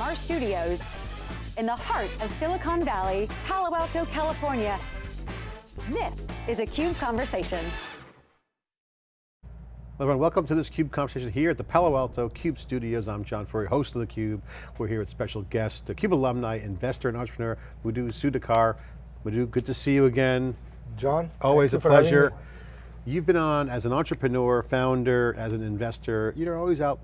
from our studios in the heart of Silicon Valley, Palo Alto, California. This is a CUBE Conversation. Hello everyone, welcome to this CUBE conversation here at the Palo Alto CUBE Studios. I'm John Furrier, host of the Cube. We're here with special guest, the CUBE alumni, investor and entrepreneur, Madhu Sudhakar. Madhu, good to see you again. John, always a pleasure. You've been on as an entrepreneur, founder, as an investor. You're always out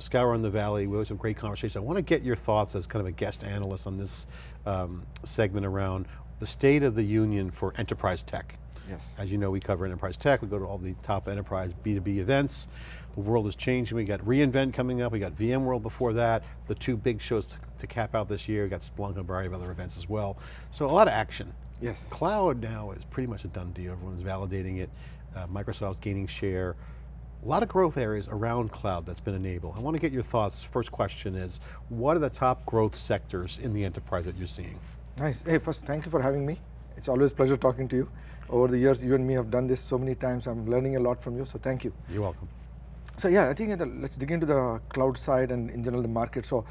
scouring the valley. We always have great conversations. I want to get your thoughts as kind of a guest analyst on this um, segment around the state of the union for enterprise tech. Yes. As you know, we cover enterprise tech. We go to all the top enterprise B2B events. The world is changing. We got reInvent coming up. We got VMworld before that. The two big shows to, to cap out this year. We got Splunk and a variety of other events as well. So a lot of action. Yes. Cloud now is pretty much a done deal. Everyone's validating it. Uh, Microsoft's gaining share. A lot of growth areas around cloud that's been enabled. I want to get your thoughts. First question is, what are the top growth sectors in the enterprise that you're seeing? Nice, hey first thank you for having me. It's always a pleasure talking to you. Over the years, you and me have done this so many times. I'm learning a lot from you, so thank you. You're welcome. So yeah, I think the, let's dig into the cloud side and in general the market. So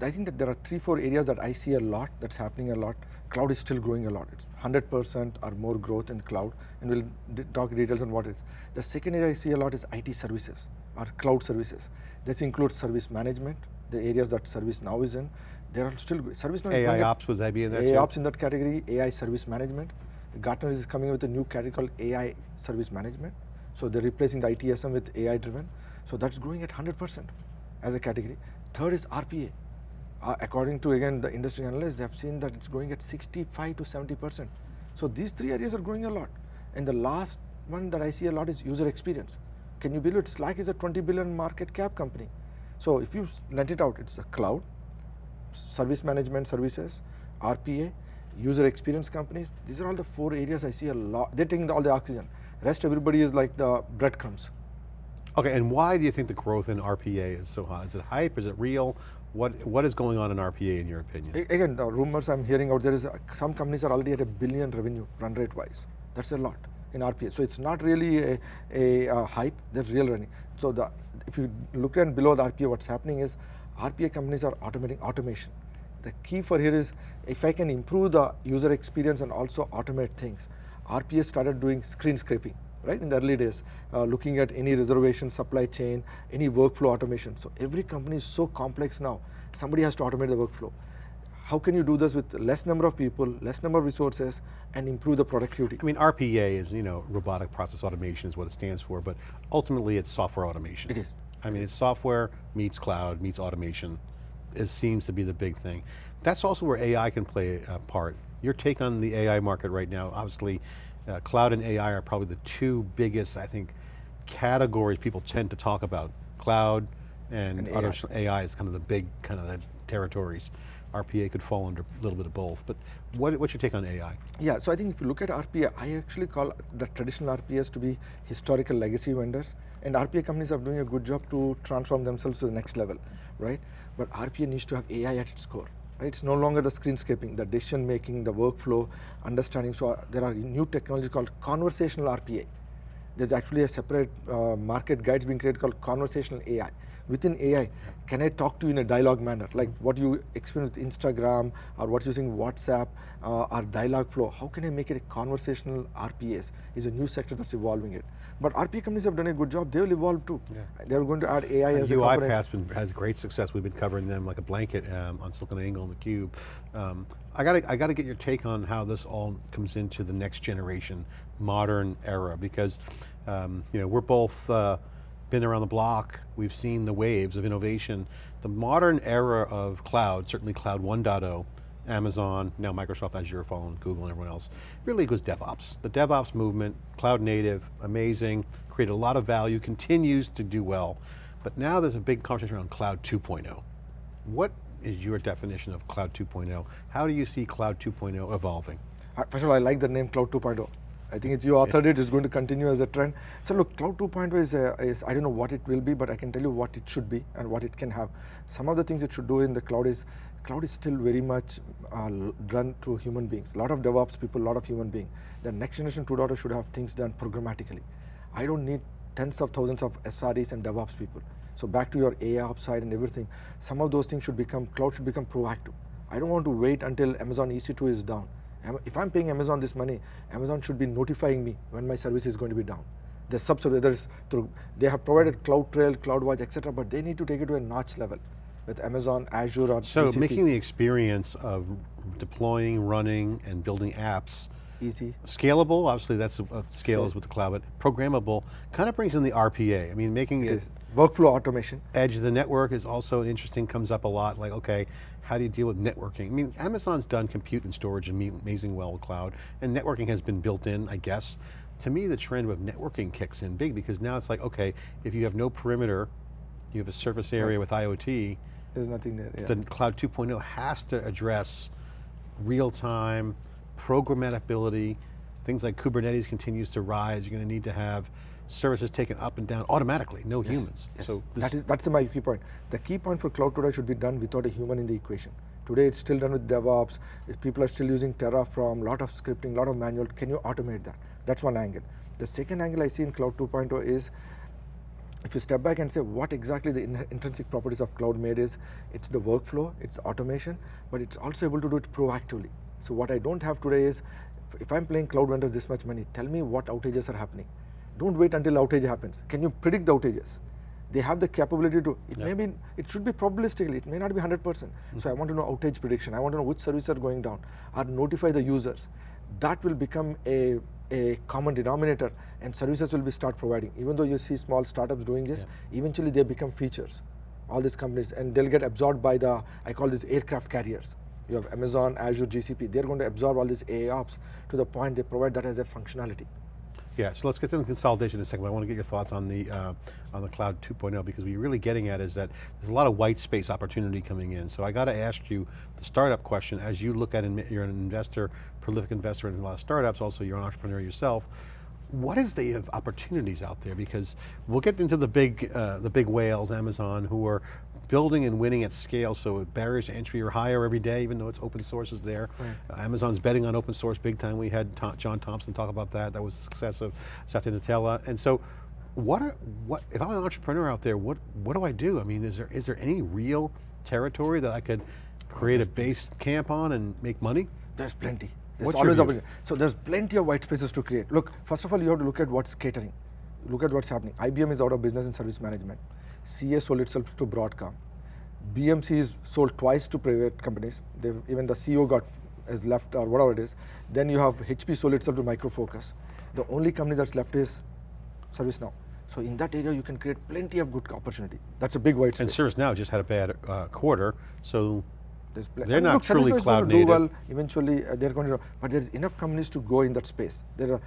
I think that there are three, four areas that I see a lot, that's happening a lot. Cloud is still growing a lot. It's 100% or more growth in cloud, and we'll talk details on what it is. The second area I see a lot is IT services or cloud services. This includes service management, the areas that ServiceNow is in. There are still service now. AI ops would that be in that? AI ops in that category. AI service management. Gartner is coming with a new category called AI service management. So they're replacing the ITSM with AI driven. So that's growing at 100% as a category. Third is RPA. Uh, according to again the industry analysts, they have seen that it's growing at 65 to 70%. So these three areas are growing a lot. And the last one that I see a lot is user experience. Can you believe it? Slack is a 20 billion market cap company. So if you let it out, it's the cloud, service management services, RPA, user experience companies. These are all the four areas I see a lot. They're taking all the oxygen. Rest everybody is like the breadcrumbs. Okay, and why do you think the growth in RPA is so high? Is it hype? Is it real? What What is going on in RPA in your opinion? Again, the rumors I'm hearing out there is uh, some companies are already at a billion revenue run rate wise. That's a lot in RPA. So it's not really a, a, a hype, there's real running. So the, if you look at below the RPA, what's happening is RPA companies are automating automation. The key for here is if I can improve the user experience and also automate things. RPA started doing screen scraping, right, in the early days, uh, looking at any reservation, supply chain, any workflow automation. So every company is so complex now, somebody has to automate the workflow. How can you do this with less number of people, less number of resources, and improve the productivity? I mean, RPA is, you know, robotic process automation is what it stands for, but ultimately it's software automation. It is. I mean, it's software meets cloud, meets automation. It seems to be the big thing. That's also where AI can play a part. Your take on the AI market right now, obviously, uh, cloud and AI are probably the two biggest, I think, categories people tend to talk about. Cloud and, and AI. AI is kind of the big kind of the territories. RPA could fall under a little bit of both, but what, what's your take on AI? Yeah, so I think if you look at RPA, I actually call the traditional RPAs to be historical legacy vendors, and RPA companies are doing a good job to transform themselves to the next level, right? But RPA needs to have AI at its core. It's no longer the screen scraping, the decision making, the workflow, understanding. So uh, there are new technologies called conversational RPA. There's actually a separate uh, market guides being created called conversational AI. Within AI, can I talk to you in a dialogue manner, like what you experience with Instagram or what's using WhatsApp uh, or Dialogflow? How can I make it a conversational RPAs? Is a new sector that's evolving it. But RP companies have done a good job. They will evolve too. Yeah. They're going to add AI and as UiPath been, has great success. We've been covering them like a blanket um, on SiliconANGLE and theCUBE. Um, I got to I got to get your take on how this all comes into the next generation, modern era, because um, you know we're both uh, been around the block. We've seen the waves of innovation. The modern era of cloud, certainly cloud 1.0, Amazon, now Microsoft Azure phone, Google and everyone else, really goes DevOps. The DevOps movement, cloud native, amazing, created a lot of value, continues to do well. But now there's a big conversation around cloud 2.0. What is your definition of cloud 2.0? How do you see cloud 2.0 evolving? First of all, I like the name cloud 2.0. I think it's you authored it, it's going to continue as a trend. So look, Cloud 2.0 is, uh, is, I don't know what it will be, but I can tell you what it should be and what it can have. Some of the things it should do in the cloud is cloud is still very much uh, run through human beings. A lot of DevOps people, a lot of human beings. The next generation 2.0 should have things done programmatically. I don't need tens of thousands of SREs and DevOps people. So back to your AI ops side and everything, some of those things should become, cloud should become proactive. I don't want to wait until Amazon EC2 is down. If I'm paying Amazon this money, Amazon should be notifying me when my service is going to be down. The subservice, through, they have provided CloudTrail, CloudWatch, etc., but they need to take it to a notch level with Amazon, Azure, or So GCP. making the experience of deploying, running, and building apps easy. Scalable, obviously that's a, a scale is with the cloud, but programmable kind of brings in the RPA. I mean, making it, It workflow automation. edge of the network is also interesting, comes up a lot, like, okay, how do you deal with networking? I mean, Amazon's done compute and storage amazing well with cloud, and networking has been built in, I guess. To me, the trend of networking kicks in big because now it's like, okay, if you have no perimeter, you have a surface area with IoT, There's nothing there. Yeah. the Cloud 2.0 has to address real time, programmability, things like Kubernetes continues to rise, you're going to need to have services taken up and down automatically, no humans. Yes. So that is, that's my key point. The key point for cloud today oh should be done without a human in the equation. Today it's still done with DevOps, if people are still using Terraform, a lot of scripting, a lot of manual, can you automate that? That's one angle. The second angle I see in cloud 2.0 is, if you step back and say what exactly the in intrinsic properties of cloud made is, it's the workflow, it's automation, but it's also able to do it proactively. So what I don't have today is, if I'm paying cloud vendors this much money, tell me what outages are happening. Don't wait until outage happens. Can you predict the outages? They have the capability to, it may be, it should be probabilistically, it may not be 100%. So I mm-hmm. want to know outage prediction, I want to know which services are going down, or notify the users. That will become a, a common denominator and services will be start providing. Even though you see small startups doing this, eventually they become features, all these companies, and they'll get absorbed by the, I call these aircraft carriers. You have Amazon, Azure, GCP, they're going to absorb all these AI ops to the point they provide that as a functionality. Yeah, so let's get to the consolidation in a second, but I want to get your thoughts on the, uh, on the Cloud 2.0 because what you're really getting at is that there's a lot of white space opportunity coming in. So I got to ask you the startup question, as you look at, you're an investor, prolific investor in a lot of startups, also you're an entrepreneur yourself, what is the opportunities out there? Because we'll get into the big, uh, the big whales, Amazon, who are building and winning at scale, so barriers to entry are higher every day, even though it's open source is there. Right. Uh, Amazon's betting on open source big time. We had Tom, John Thompson talk about that. That was the success of Satya Nadella. And so, what are, what, if I'm an entrepreneur out there, what, what do I do? I mean, is there, is there any real territory that I could create a base camp on and make money? There's plenty. There's What's always opportunity. So there's plenty of white spaces to create. Look, first of all, you have to look at what's catering. Look at what's happening. IBM is out of business in service management. CA sold itself to Broadcom. BMC is sold twice to private companies. They've, even the CEO got has left or whatever it is. Then you have HP sold itself to Micro Focus. The only company that's left is ServiceNow. So in that area, you can create plenty of good opportunity. That's a big white And space. ServiceNow just had a bad uh, quarter, so They're and not look, truly cloud going to do native. well. Eventually, uh, they're going to. But there's enough companies to go in that space. There are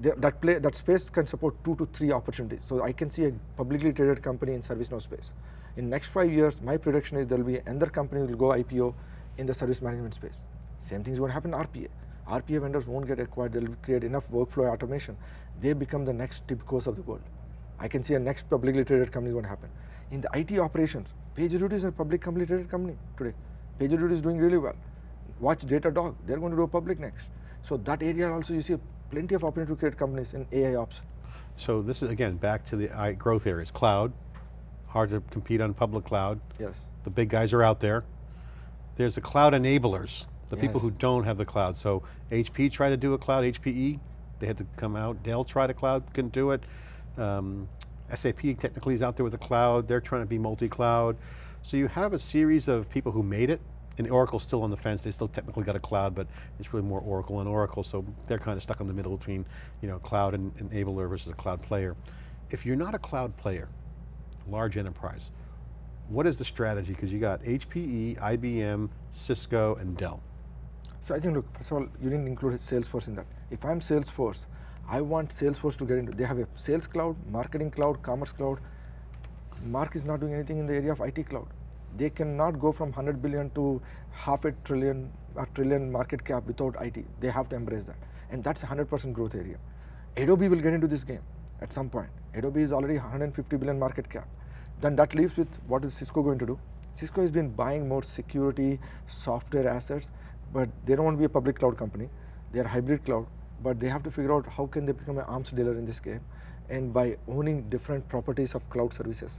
that play that space can support two to three opportunities. So I can see a publicly traded company in ServiceNow space. In next five years, my prediction is there will be another company will go IPO in the service management space. Same thing is going to happen in RPA. RPA vendors won't get acquired. They'll create enough workflow automation. They become the next TIBCOs of the world. I can see a next publicly traded company is going to happen. In the IT operations, PagerDuty is a public publicly traded company today. PagerDuty is doing really well. Watch Datadog, they're going to do a public next. So that area also you see plenty of opportunity to create companies in AI ops. So this is, again, back to the growth areas. Cloud, hard to compete on public cloud. Yes. The big guys are out there. There's the cloud enablers, the people who don't have the cloud. So HP tried to do a cloud, HPE, they had to come out. Dell tried a cloud, couldn't do it. Um, SAP technically is out there with the cloud. They're trying to be multi-cloud. So you have a series of people who made it, and Oracle's still on the fence. They still technically got a cloud, but it's really more Oracle and Oracle, so they're kind of stuck in the middle between you know, cloud and enabler versus a cloud player. If you're not a cloud player, large enterprise, what is the strategy? Because you got HPE, IBM, Cisco, and Dell. So I think look, first of all, you didn't include Salesforce in that. If I'm Salesforce, I want Salesforce to get into, they have a sales cloud, marketing cloud, commerce cloud. Mark is not doing anything in the area of IT cloud. They cannot go from 100 billion to half a trillion, a trillion market cap without IT. They have to embrace that. And that's 100% growth area. Adobe will get into this game at some point. Adobe is already 150 billion market cap. Then that leaves with what is Cisco going to do? Cisco has been buying more security, software assets, but they don't want to be a public cloud company. They are hybrid cloud, but they have to figure out how can they become an arms dealer in this game, and by owning different properties of cloud services.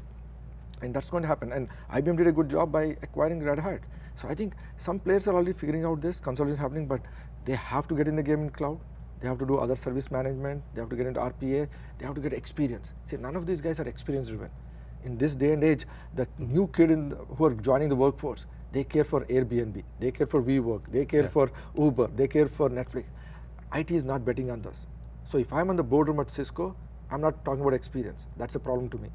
And that's going to happen. And IBM did a good job by acquiring Red Hat. So I think some players are already figuring out this, consolidation happening, but they have to get in the game in cloud. They have to do other service management. They have to get into RPA. They have to get experience. See, none of these guys are experience driven. In this day and age, the new kid the, who are joining the workforce, they care for Airbnb, they care for WeWork, they care yeah. for Uber, they care for Netflix. IT is not betting on this. So if I'm on the boardroom at Cisco, I'm not talking about experience. That's a problem to me.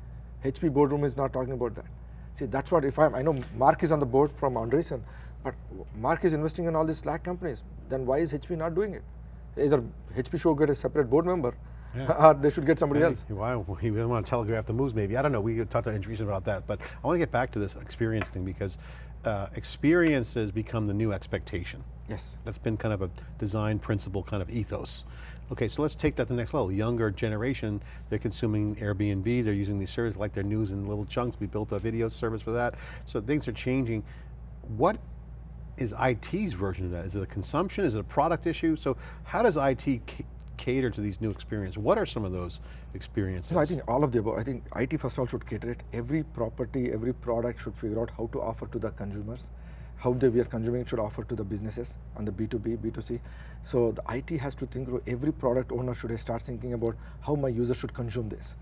HP boardroom is not talking about that. See, that's what if I'm, I know Mark is on the board from Andreessen, but Mark is investing in all these Slack companies. Then why is HP not doing it? Either HP should get a separate board member, yeah. or they should get somebody else. Why we don't want to telegraph the moves maybe. I don't know, we could talk to Andreessen about that, but I want to get back to this experience thing because uh, experiences become the new expectation. Yes. That's been kind of a design principle kind of ethos. Okay, so let's take that to the next level. Younger generation, they're consuming Airbnb, they're using these services like their news in little chunks. We built a video service for that. So things are changing. What is IT's version of that? Is it a consumption? Is it a product issue? So how does IT cater to these new experiences? What are some of those experiences? I think all of the above. I think IT first of all should cater it. Every property, every product should figure out how to offer to the consumers how they we are consuming it should offer to the businesses on the B2B, B2C. So the IT has to think through every product owner should start thinking about how my user should consume this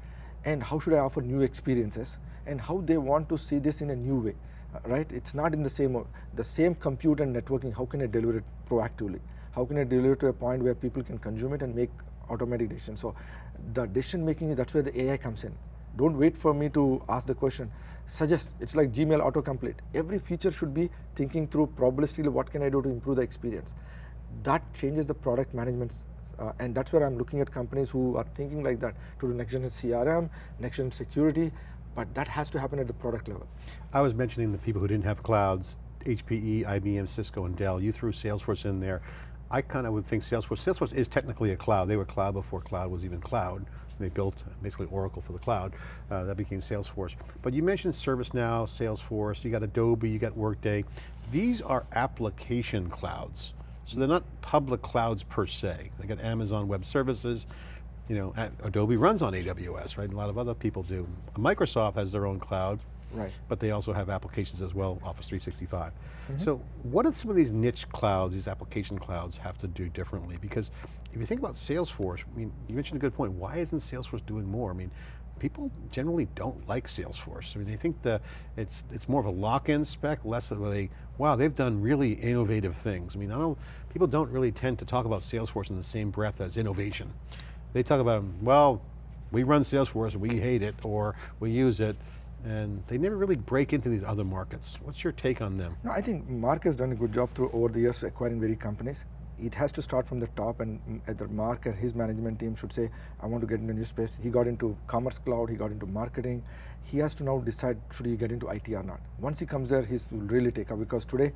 and how should I offer new experiences and how they want to see this in a new way, uh, right? It's not in the same, the same compute and networking, how can I deliver it proactively? How can I deliver it to a point where people can consume it and make automatic decisions? So the decision making, that's where the AI comes in. Don't wait for me to ask the question, suggest, it's like Gmail autocomplete. Every feature should be thinking through probabilistically what can I do to improve the experience. That changes the product management uh, and that's where I'm looking at companies who are thinking like that to do next gen CRM, next gen security, but that has to happen at the product level. I was mentioning the people who didn't have clouds, HPE, IBM, Cisco, and Dell. You threw Salesforce in there. I kind of would think Salesforce, Salesforce is technically a cloud. They were cloud before cloud was even cloud. They built basically Oracle for the cloud. Uh, that became Salesforce. But you mentioned ServiceNow, Salesforce, you got Adobe, you got Workday. These are application clouds. So they're not public clouds per se. They got Amazon Web Services, you know, Adobe runs on AWS, right? A lot of other people do. Microsoft has their own cloud, right? But they also have applications as well, Office 365. Mm -hmm. So what do some of these niche clouds, these application clouds have to do differently? Because if you think about Salesforce, I mean, you mentioned a good point. Why isn't Salesforce doing more? I mean, people generally don't like Salesforce. I mean, they think the it's it's more of a lock-in spec, less of a wow, they've done really innovative things. I mean, I don't people don't really tend to talk about Salesforce in the same breath as innovation. They talk about well, we run Salesforce and we hate it, or we use it, and they never really break into these other markets. What's your take on them? No, I think Mark has done a good job through over the years acquiring very companies it has to start from the top and either Mark and his management team should say, I want to get into new space. He got into commerce cloud, he got into marketing. He has to now decide should he get into IT or not. Once he comes there, he's will really take up because today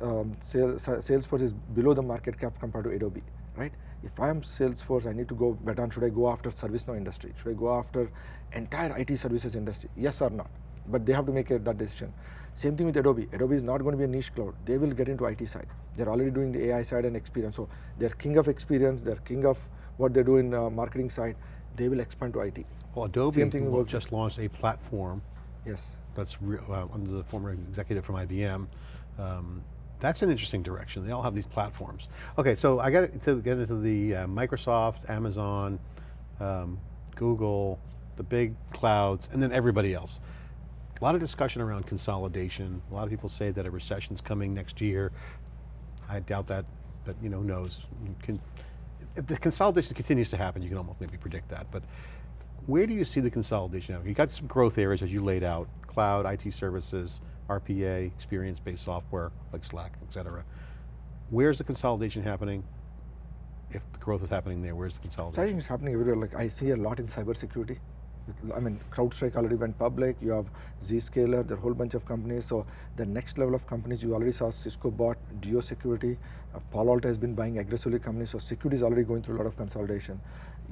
um, sales, Salesforce is below the market cap compared to Adobe, right? If I'm Salesforce, I need to go bet on should I go after ServiceNow industry? Should I go after entire IT services industry? Yes or not? But they have to make a, that decision. Same thing with Adobe. Adobe is not going to be a niche cloud. They will get into IT side. They're already doing the AI side and experience. So they're king of experience. They're king of what they do in uh, marketing side. They will expand to IT. Well, Adobe Same thing just launched a platform. Yes. That's uh, under the former executive from IBM. Um, that's an interesting direction. They all have these platforms. Okay, so I got to get into the uh, Microsoft, Amazon, um, Google, the big clouds, and then everybody else. A lot of discussion around consolidation. A lot of people say that a recession's coming next year. I doubt that, but you know, who knows. Can, if the consolidation continues to happen, you can almost maybe predict that, but where do you see the consolidation? You got some growth areas as you laid out, cloud, IT services, RPA, experience-based software like Slack, et cetera. Where's the consolidation happening? If the growth is happening there, where's the consolidation? So I think it's happening everywhere. Like I see a lot in cybersecurity. I mean, CrowdStrike already went public, you have Zscaler, there are a whole bunch of companies. So the next level of companies, you already saw Cisco bought Duo Security, uh, Palo Alto has been buying aggressively companies, so security is already going through a lot of consolidation.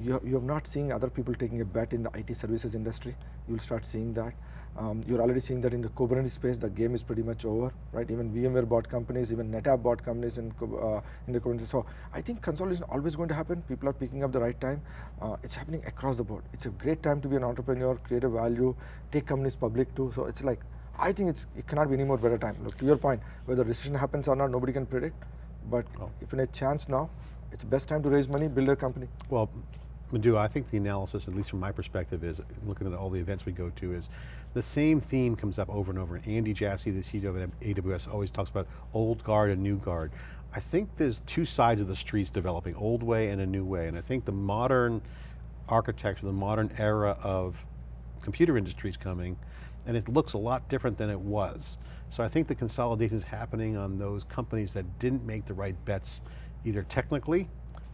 You, you have not seen other people taking a bet in the IT services industry. You will start seeing that. Um, you're already seeing that in the Kubernetes space, the game is pretty much over, right? Even VMware bought companies, even NetApp bought companies in, uh, in the Kubernetes. So I think consolidation is always going to happen. People are picking up the right time. Uh, it's happening across the board. It's a great time to be an entrepreneur, create a value, take companies public too. So it's like, I think it's, it cannot be any more better time. Look, to your point, whether recession happens or not, nobody can predict. But Oh. if in a chance now, it's best time to raise money, build a company. Well, Madhu, I think the analysis, at least from my perspective, is looking at all the events we go to, is the same theme comes up over and over. And Andy Jassy, the CEO of AWS, always talks about old guard and new guard. I think there's two sides of the streets developing, old way and a new way. And I think the modern architecture, the modern era of computer industry is coming, and it looks a lot different than it was. So I think the consolidation is happening on those companies that didn't make the right bets, either technically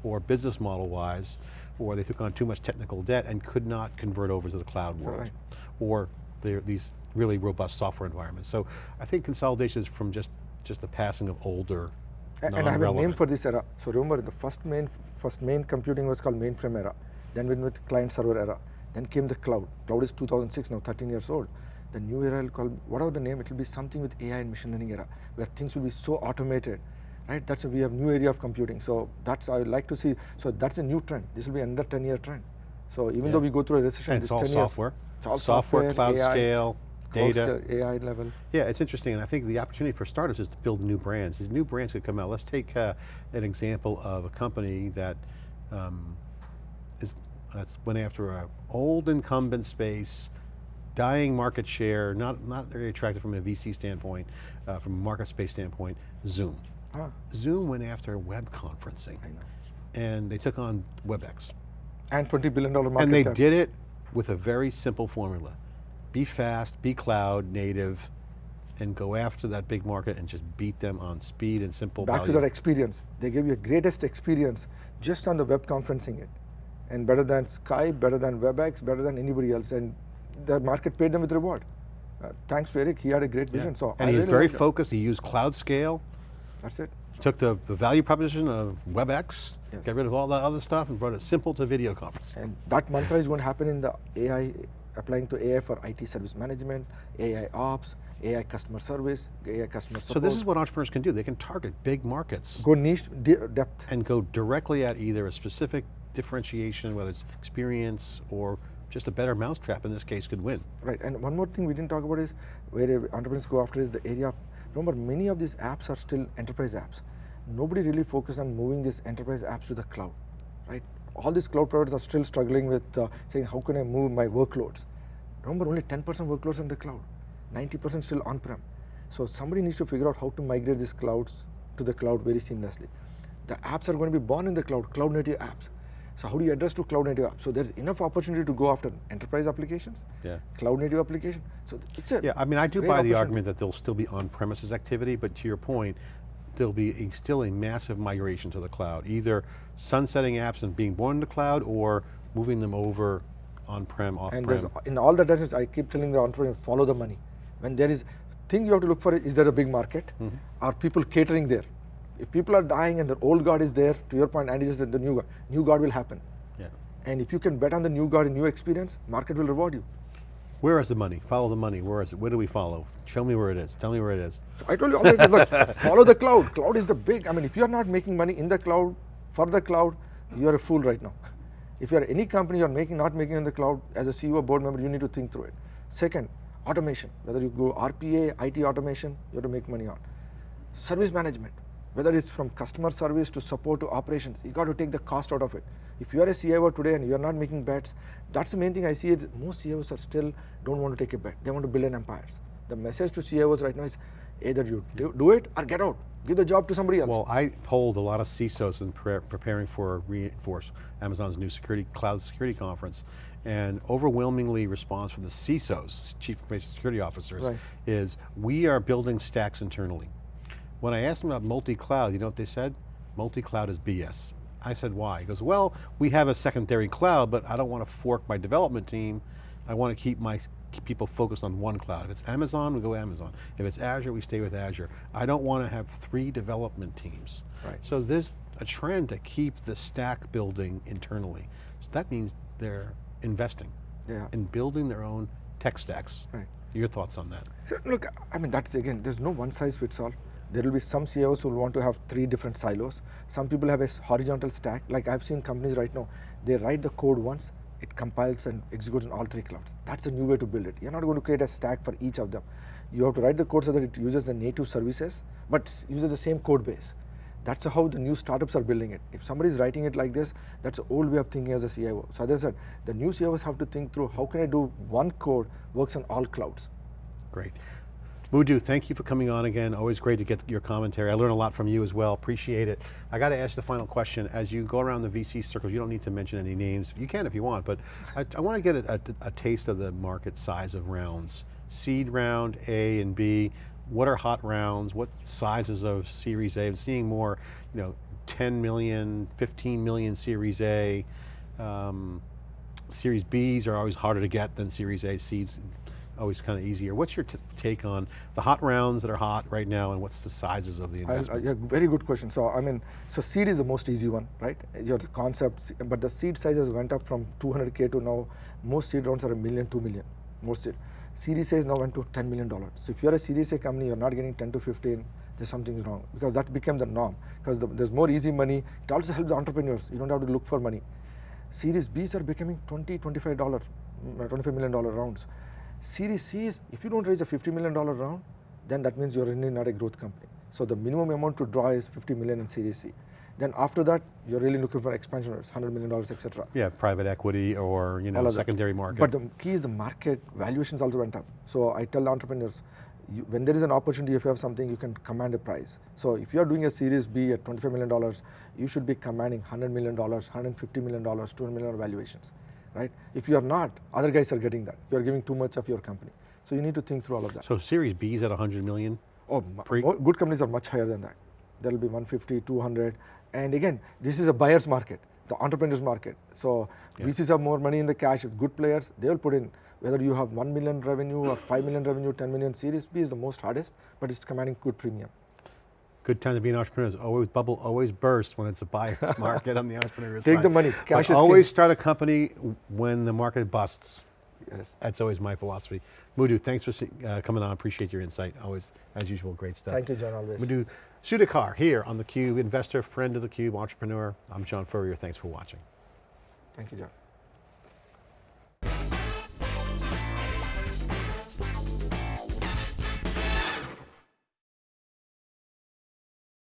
or business model wise, or they took on too much technical debt and could not convert over to the cloud world, Right. or these really robust software environments. So I think consolidation is from just, just the passing of older, And I have a name for this era. So remember, the first main, first main computing was called mainframe era. Then went with client server era. Then came the cloud. Cloud is 2006 now, 13 years old. The new era will call whatever the name. It will be something with AI and machine learning era, where things will be so automated, right? That's a, we have new area of computing. So that's I would like to see. So that's a new trend. This will be another 10 year trend. So even though we go through a recession, and it's all 10 years, software. it's all software, software, cloud AI, scale, data. scale, AI level. Yeah, it's interesting, and I think the opportunity for startups is to build new brands. These new brands could come out. Let's take uh, an example of a company that um, is that's went after a old incumbent space, dying market share, not not very attractive from a VC standpoint, uh, from a market space standpoint. Zoom. Zoom went after web conferencing, I know. and they took on WebEx. And 20 billion dollar market And they cap. did it with a very simple formula. Be fast, be cloud native, and go after that big market and just beat them on speed and simple back value. to that experience. They gave you a greatest experience just on the web conferencing it. And better than Skype, better than WebEx, better than anybody else. And the market paid them with reward. Uh, thanks to Eric, he had a great Yeah. vision. So and I he was really very focused, he used cloud scale, That's it. took the, the value proposition of WebEx, Yes. got rid of all that other stuff and brought it simple to video conferencing. And that mantra is going to happen in the AI, applying to AI for IT service management, AI ops, AI customer service, AI customer So this is what entrepreneurs can do. They can target big markets Go niche, de- depth. and go directly at either a specific differentiation, whether it's experience or just a better mousetrap in this case could win. Right, and one more thing we didn't talk about is where entrepreneurs go after is the area of, remember many of these apps are still enterprise apps. Nobody really focused on moving these enterprise apps to the cloud, right? All these cloud providers are still struggling with uh, saying, how can I move my workloads? Remember, only 10% workloads in the cloud, 90% still on-prem. So somebody needs to figure out how to migrate these clouds to the cloud very seamlessly. The apps are going to be born in the cloud, cloud native apps. So how do you address to cloud native apps? So there's enough opportunity to go after enterprise applications, Yeah. cloud native application. So it's a Yeah, I mean, I do buy the argument that there'll still be on-premises activity, but to your point, there'll be a, still a massive migration to the cloud, either sunsetting apps and being born in the cloud or moving them over on-prem, And off-prem. in all the directions, I keep telling the entrepreneur, follow the money. When there is, thing you have to look for is, is there a big market? Mm-hmm. Are people catering there? If people are dying and the old God is there, to your point, Andy just said the new God, new guard will happen. Yeah. And if you can bet on the new God and new experience, market will reward you. Where is the money? Follow the money, where is it? Where do we follow? Show me where it is, tell me where it is. So I told you always, look, follow the cloud. Cloud is the big, I mean, if you are not making money in the cloud, for the cloud, you are a fool right now. If you are any company you are making, not making in the cloud, as a CEO or board member, you need to think through it. Second, automation. Whether you go RPA, IT automation, you have to make money on. Service management. Whether it's from customer service to support to operations, you got to take the cost out of it. If you are a CIO today and you are not making bets, that's the main thing I see is most CIOs are still don't want to take a bet. They want to build an empires. The message to CIOs right now is either you do, do it or get out. Give the job to somebody else. Well, I polled a lot of CISOs in pre preparing for Reinforce, Amazon's new security cloud security conference, and overwhelmingly response from the CISOs, Chief Information Security Officers, Right. is we are building stacks internally. When I asked them about multi-cloud, you know what they said? Multi-cloud is BS. I said, why? He goes, well, we have a secondary cloud, but I don't want to fork my development team. I want to keep my keep people focused on one cloud. If it's Amazon, we go Amazon. If it's Azure, we stay with Azure. I don't want to have three development teams. Right. So there's a trend to keep the stack building internally. So that means they're investing yeah. in building their own tech stacks. Right. Your thoughts on that? So look, I mean, that's again, there's no one size fits all. There will be some CEOs who will want to have three different silos. Some people have a horizontal stack. Like I've seen companies right now, they write the code once, it compiles and executes in all three clouds. That's a new way to build it. You're not going to create a stack for each of them. You have to write the code so that it uses the native services, but uses the same code base. That's how the new startups are building it. If somebody is writing it like this, that's the old way of thinking as a CIO. So as I said, the new CIOs have to think through how can I do one code works on all clouds. Great. Madhu, thank you for coming on again. Always great to get your commentary. I learn a lot from you as well, appreciate it. I got to ask the final question. As you go around the VC circles, you don't need to mention any names. You can if you want, but I, I want to get a, a, a taste of the market size of rounds. Seed round, A and B, what are hot rounds? What sizes of Series A? I'm seeing more, you know, 10 million, 15 million Series A. Um, Series Bs are always harder to get than Series A. Seeds always kind of easier. What's your t- take on the hot rounds that are hot right now and what's the sizes of the I'll- uh, investments? yeah, very good question. So I mean, so seed is the most easy one, right? Your concept, but the seed sizes went up from 200k to now most seed rounds are a million, two million. Most seed. Series A is now went to 10 million dollars. So if you're a Series A company, you're not getting 10 to 15. There's something wrong because that became the norm. Because the, there's more easy money. It also helps the entrepreneurs. You don't have to look for money. Series Bs are becoming 20, 25 dollar, mm, 25 million dollar rounds. Series C is, if you don't raise a 50 million dollar round, then that means you're really not a growth company. So the minimum amount to draw is 50 million in Series C. Then after that, you're really looking for expansion rates, 100 million dollars, etc. yeah, private equity or you know of that. secondary market. But the key is the market valuations also went up. So I tell entrepreneurs, you, when there is an opportunity, if you have something, you can command a price. So if you are doing a Series B at 25 million dollars, you should be commanding 100 million dollars, 150 million dollars, 200 million dollar valuations, right? If you are not, other guys are getting that. You are giving too much of your company. So you need to think through all of that. so Series B is at 100 million? Oh, Pre- good companies are much higher than that. There will be 150, 200. And again, this is a buyer's market, the entrepreneur's market. So Yeah. VCs have more money in the cash. Good players, they will put in. Whether you have 1 million revenue or 5 million revenue, 10 million, Series B is the most hardest, but it's commanding good premium. Good time to be an entrepreneur. Always bubble always bursts when it's a buyer's market on the entrepreneur Take side. the money. Cash always king. start a company when the market busts. Yes. That's always my philosophy. Madhu, thanks for uh, coming on. Appreciate your insight. Always, as usual, great stuff. Thank you, John, always. Madhu Sudhakar here on theCUBE, investor, friend of theCUBE, entrepreneur. I'm John Furrier, thanks for watching. Thank you, John.